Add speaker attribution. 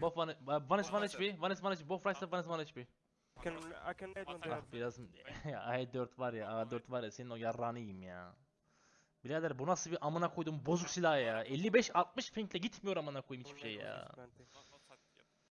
Speaker 1: Both one, uh, one is one HP, one is one HP, both right side, one is one HP.
Speaker 2: Can I can aid when they
Speaker 1: Ah biraz ya A4 var ya A4 var ya senin o yarrağını yiyeyim ya. Birader bu nasıl bir amına koydum bozuk silah ya. 55 60 pinkle gitmiyor amına koyayım hiçbir şey ya.